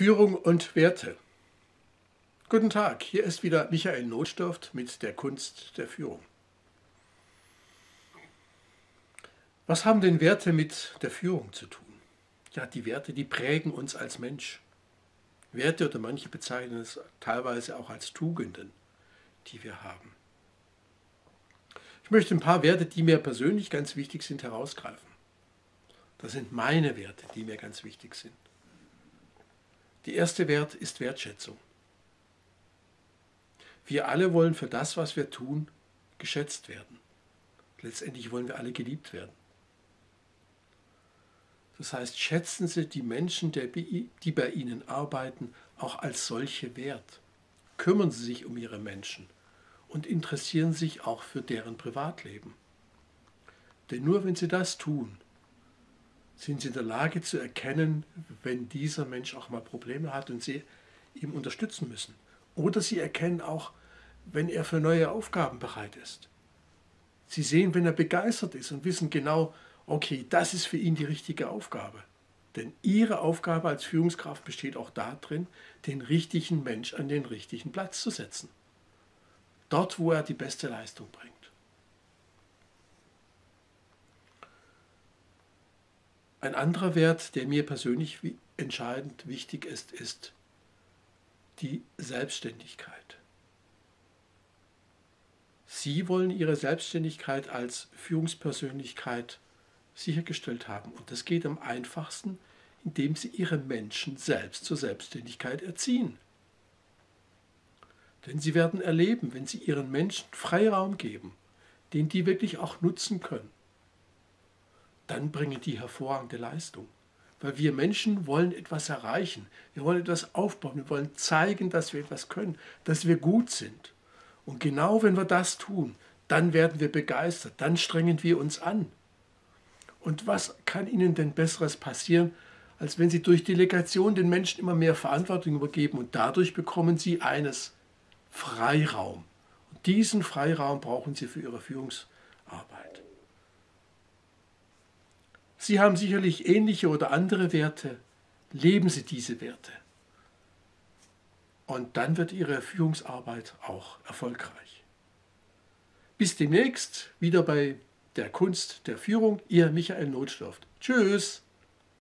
Führung und Werte. Guten Tag, hier ist wieder Michael Notdurft mit der Kunst der Führung. Was haben denn Werte mit der Führung zu tun? Ja, die Werte, die prägen uns als Mensch. Werte oder manche bezeichnen es teilweise auch als Tugenden, die wir haben. Ich möchte ein paar Werte, die mir persönlich ganz wichtig sind, herausgreifen. Das sind meine Werte, die mir ganz wichtig sind. Der erste Wert ist Wertschätzung. Wir alle wollen für das, was wir tun, geschätzt werden. Letztendlich wollen wir alle geliebt werden. Das heißt, schätzen Sie die Menschen, die bei Ihnen arbeiten, auch als solche wert. Kümmern Sie sich um Ihre Menschen und interessieren sich auch für deren Privatleben. Denn nur wenn Sie das tun, sind sie in der Lage zu erkennen, wenn dieser Mensch auch mal Probleme hat und sie ihm unterstützen müssen. Oder sie erkennen auch, wenn er für neue Aufgaben bereit ist. Sie sehen, wenn er begeistert ist und wissen genau, okay, das ist für ihn die richtige Aufgabe. Denn ihre Aufgabe als Führungskraft besteht auch darin, den richtigen Mensch an den richtigen Platz zu setzen. Dort, wo er die beste Leistung bringt. Ein anderer Wert, der mir persönlich entscheidend wichtig ist, ist die Selbstständigkeit. Sie wollen Ihre Selbstständigkeit als Führungspersönlichkeit sichergestellt haben. Und das geht am einfachsten, indem Sie Ihre Menschen selbst zur Selbstständigkeit erziehen. Denn Sie werden erleben, wenn Sie Ihren Menschen Freiraum geben, den die wirklich auch nutzen können, dann bringen die hervorragende Leistung. Weil wir Menschen wollen etwas erreichen. Wir wollen etwas aufbauen. Wir wollen zeigen, dass wir etwas können, dass wir gut sind. Und genau wenn wir das tun, dann werden wir begeistert. Dann strengen wir uns an. Und was kann Ihnen denn Besseres passieren, als wenn Sie durch Delegation den Menschen immer mehr Verantwortung übergeben und dadurch bekommen Sie eines Freiraum. Und diesen Freiraum brauchen Sie für Ihre Führungsarbeit. Sie haben sicherlich ähnliche oder andere Werte. Leben Sie diese Werte. Und dann wird Ihre Führungsarbeit auch erfolgreich. Bis demnächst wieder bei der Kunst der Führung. Ihr Michael Notdurft. Tschüss.